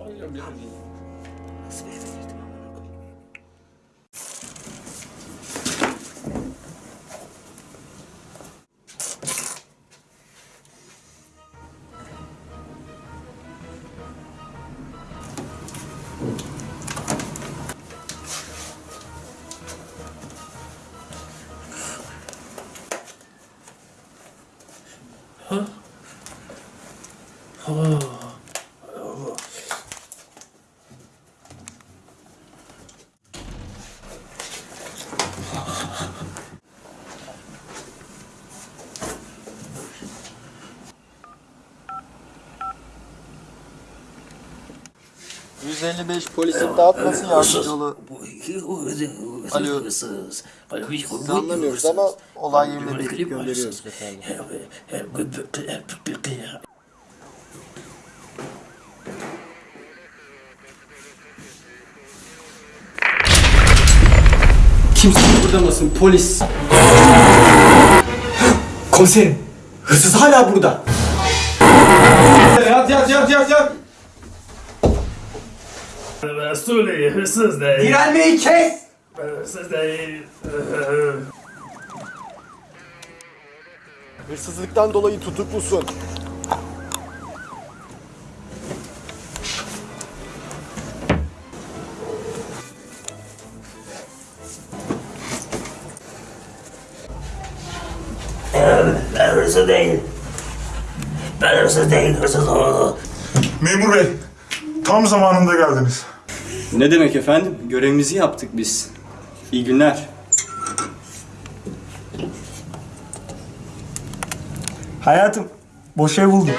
Oh, yeah, I'm gonna 어? 어... 155 polisin dağıtmasın yardımcı olu. Alıyoruz. Biz anlamıyoruz ama olay yerine bilgi gönderiyoruz. Kimse kıpırdamasın polis. Komiserim hırsız hala burada. Yat yat yat yat yat. Resulü hırsız değil. Direnmeyi kes. Hırsız değil. Hırsızlıktan dolayı tutuklusun. Ben hırsız değil. Ben hırsız değil, hırsız oğlu. Memur bey, tam zamanında geldiniz. Ne demek efendim? Görevimizi yaptık biz. İyi günler. Hayatım, boş ev buldum.